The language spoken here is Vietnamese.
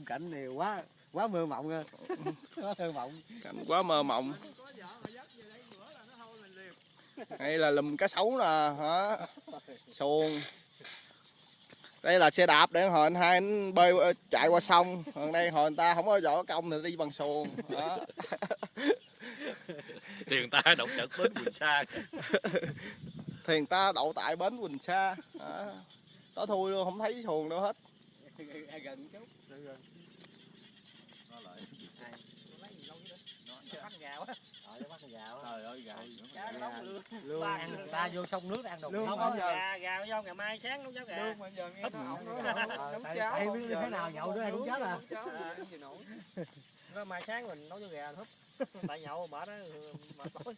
khung cảnh này quá quá mơ mộng nha quá thơ mộng. Cảnh quá mơ mộng. Đây là lùm cá sấu nè hả? Xuồng. Đây là xe đạp để hồi anh hai anh bơi ờ, chạy qua sông. Còn đây hồi người ta không có giỏi công thì đi bằng xuồng đó thì người ta động trận bến Quỳnh Sa thì người ta đậu tại bến Quỳnh Sa đó. đó thui luôn không thấy xuồng đâu hết gần chút. Nó lại. Bắt gạo á ờ bắt gạo trời ơi gạo Cá nó lương lương ăn ta vô sông nước ăn đồ. Lương không bao giờ? gà gà. vô ngày mai sáng nấu cháo gà. Lương mà giờ nghe nó ổng nói Ờ, nấu cháo không biết thế nào nhậu đứa ai cũng chết à. gì gì nổi. Nó mai sáng mình nấu cháo gà húp. Tại nhậu mà đó mệt tối